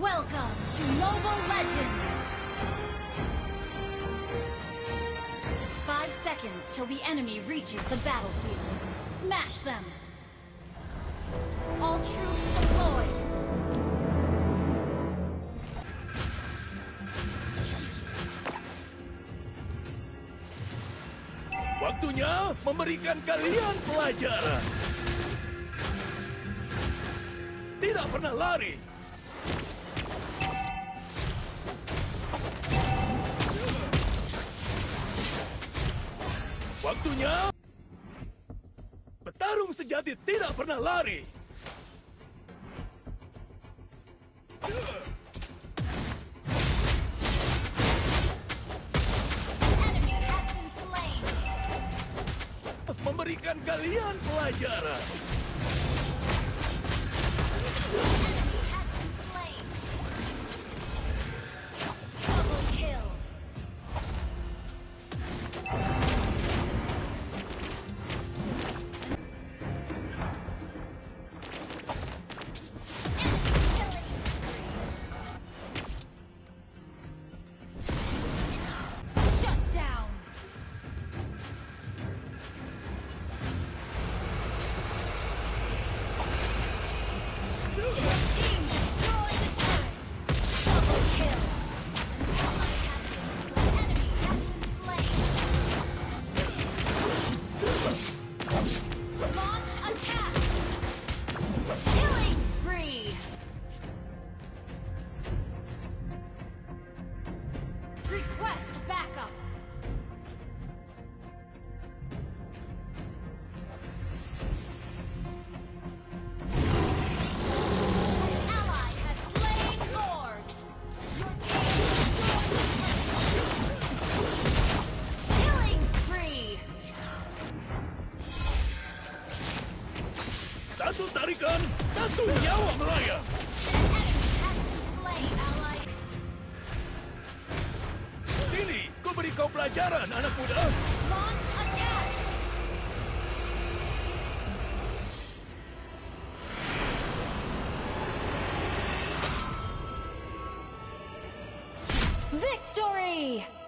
Welcome to Mobile Legends! Five seconds till the enemy reaches the battlefield. Smash them! All troops deployed! Waktunya memberikan kalian pelajaran. Tidak pernah lari. Waktunya Bertarung sejati tidak pernah lari. Memberikan kalian pelajaran. Killing spree! Satu tarikan, satu nyawa melayang. Sini, ku beri kau pelajaran, anak muda. Victory!